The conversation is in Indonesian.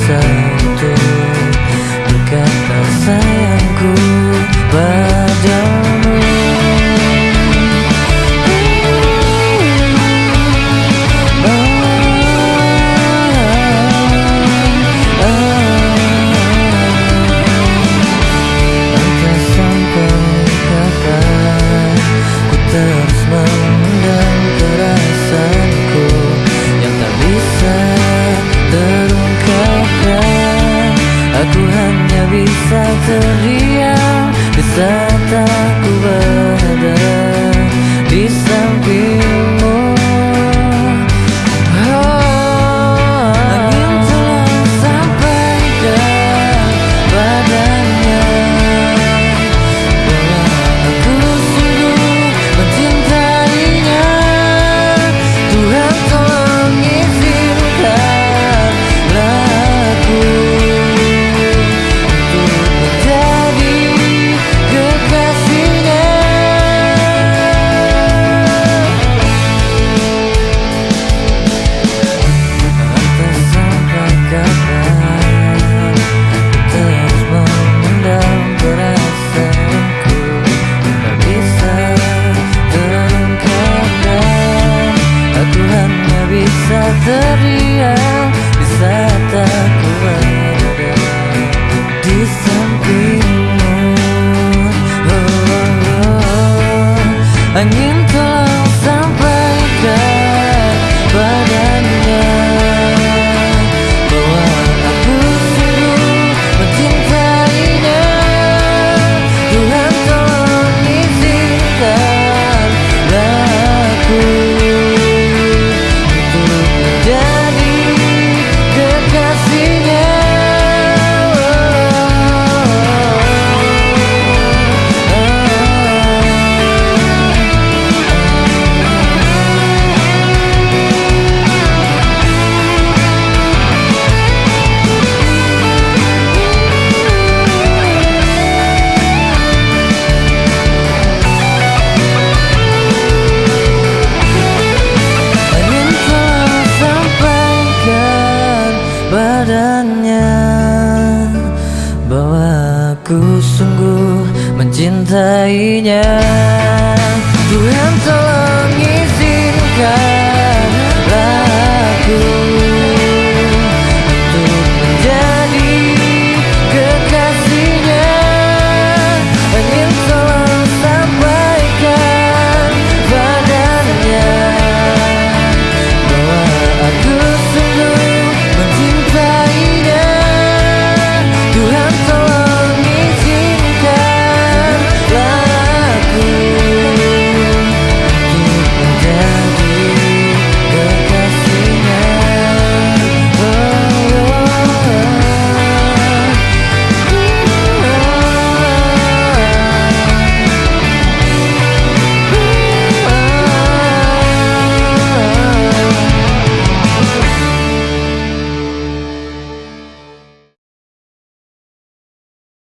Satu berkata sayangku padamu. bisa teriak, di tak. teriak Di saat aku ada di sampingmu. Oh, oh, oh, Angin tolong sampaikan sungguh mencintainya. Tuhan